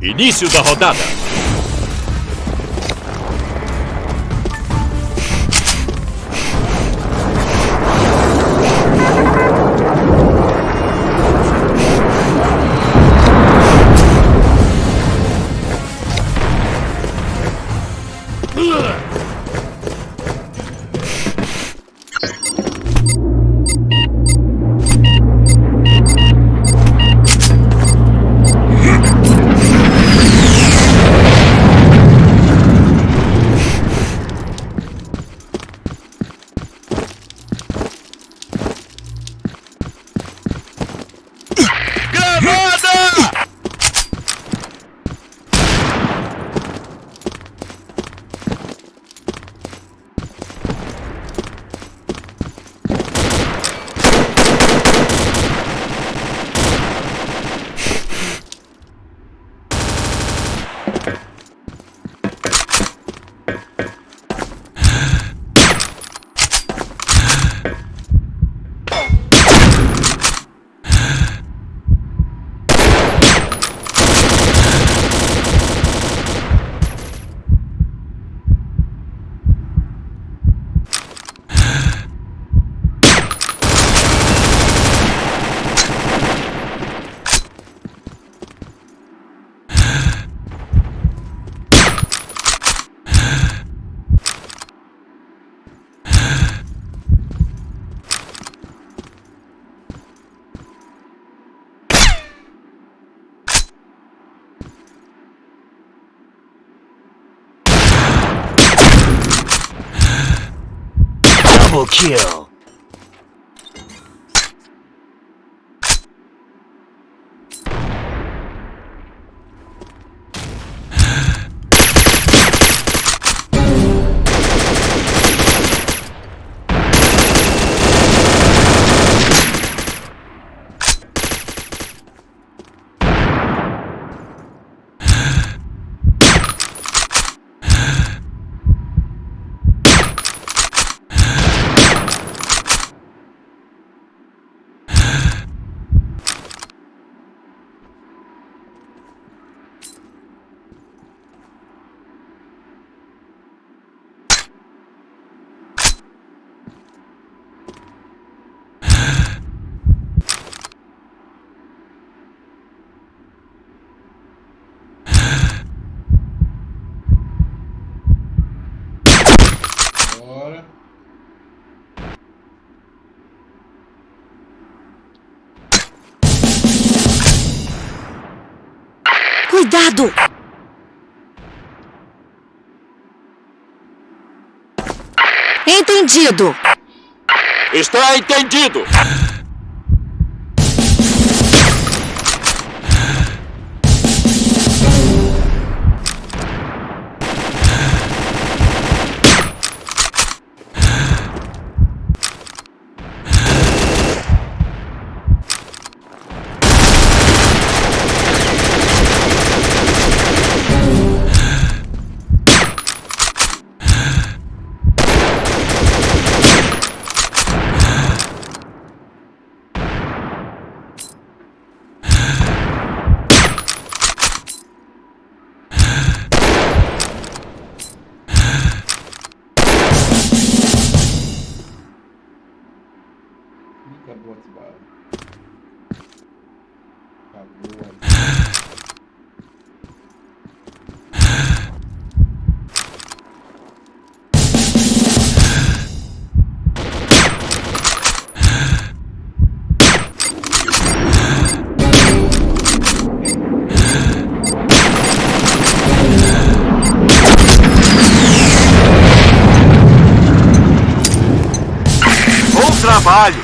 Início da rodada. Triple kill. Cuidado! Entendido! Está entendido. Trabalho.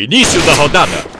Início da rodada.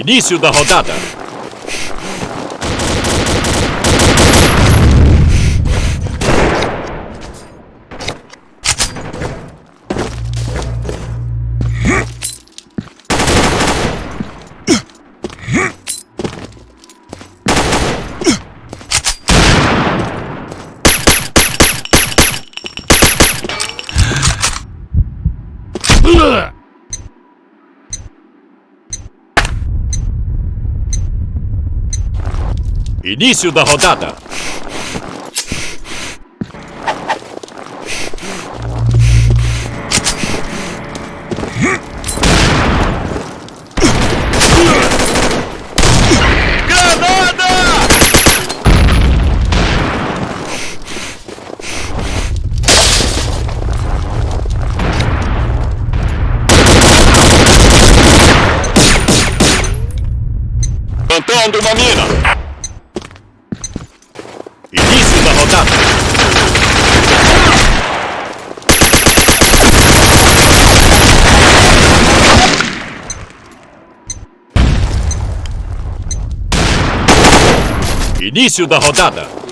Início da rodada. Início da rodada. Plantando uma mina. Início da rodada. Início da rodada.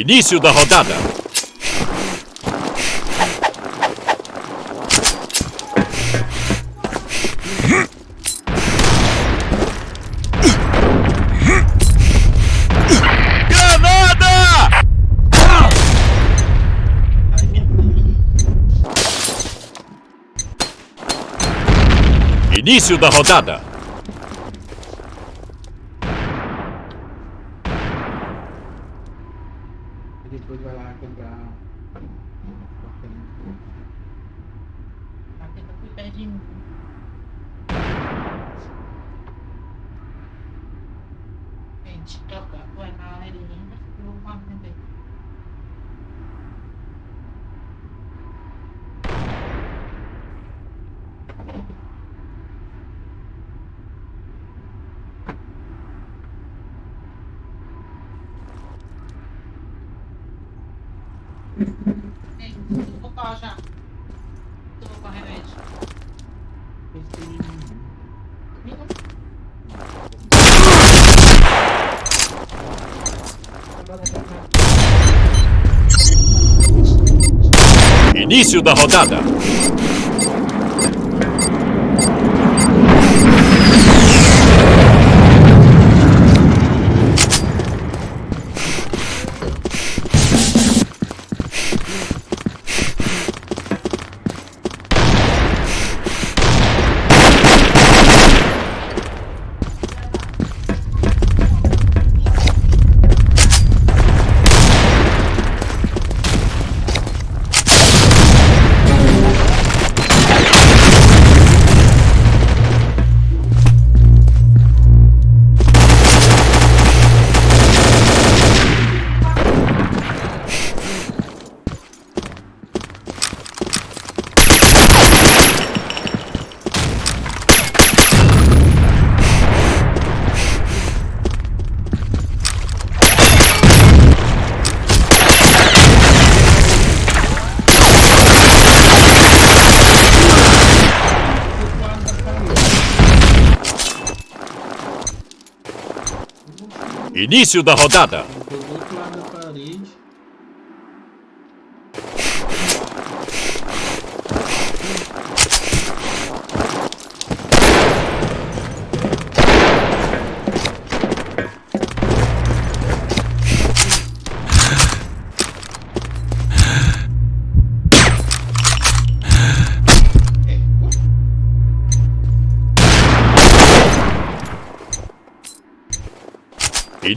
Início da rodada. Granada! Início da rodada. Vou pau já. Eu com remédio. Início da rodada. Início da rodada.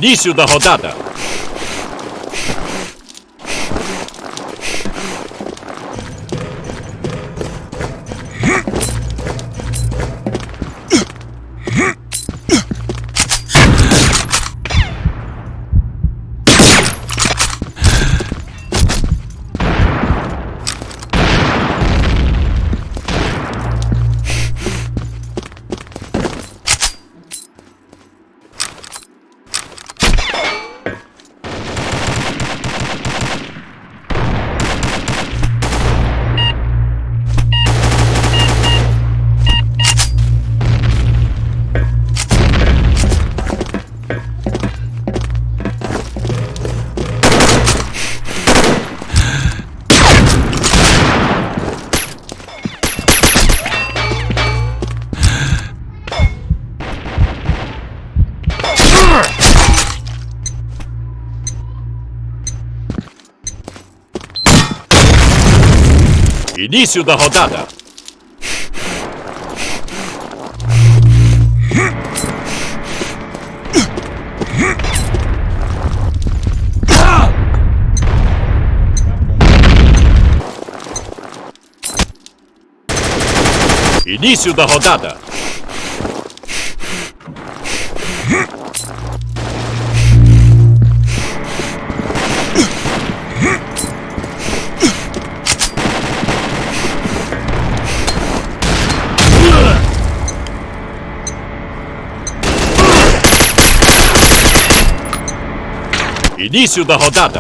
Início da rodada. Início da rodada. Início da rodada. Início da rodada.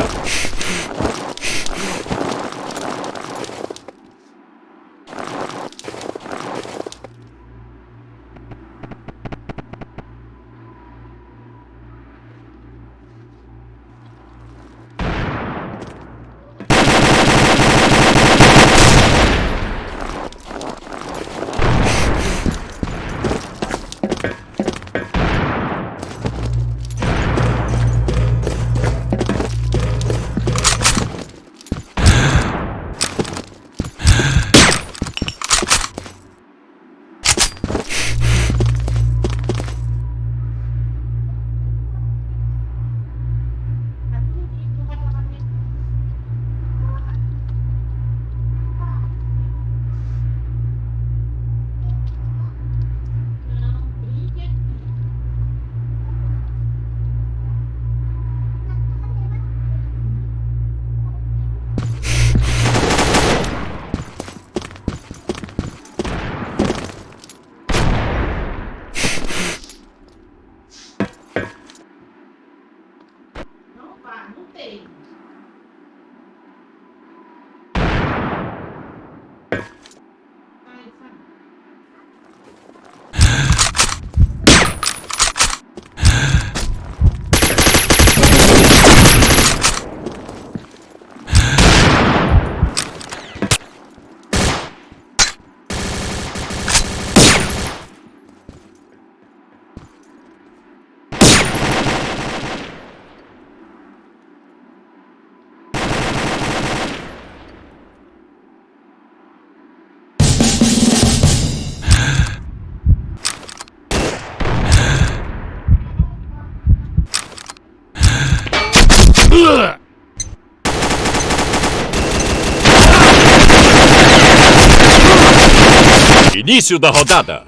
Início da rodada.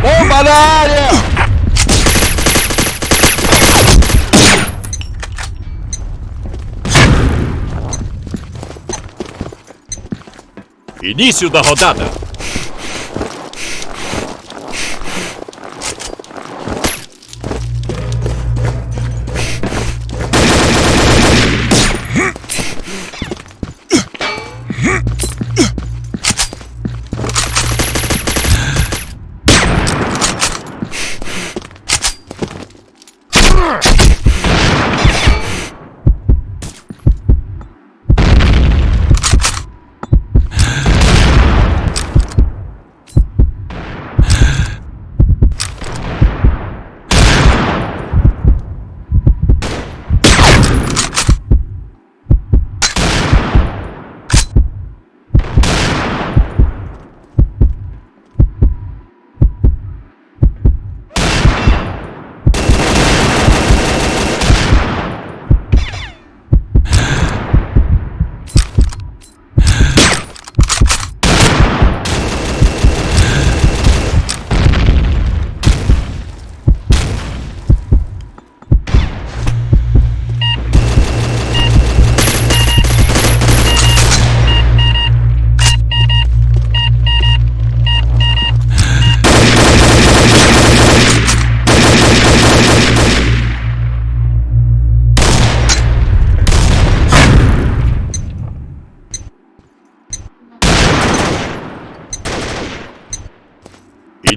Bomba na área! Início da rodada.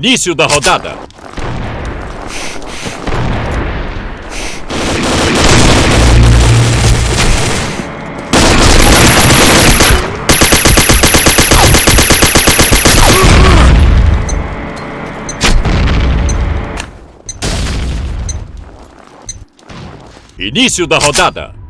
Início da rodada. Início da rodada.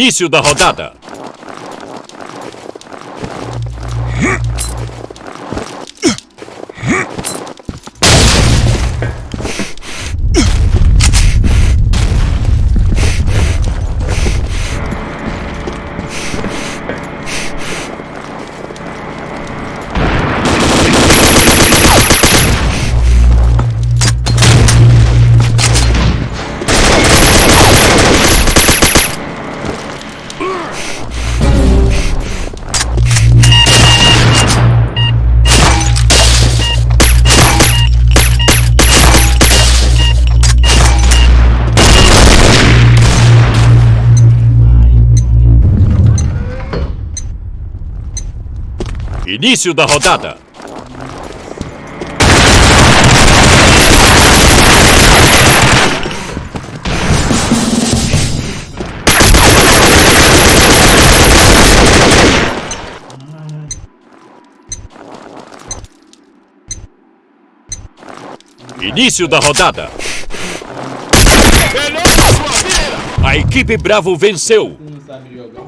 Início da rodada. Início da rodada. Início da rodada. A equipe Bravo venceu. Não sabe jogar.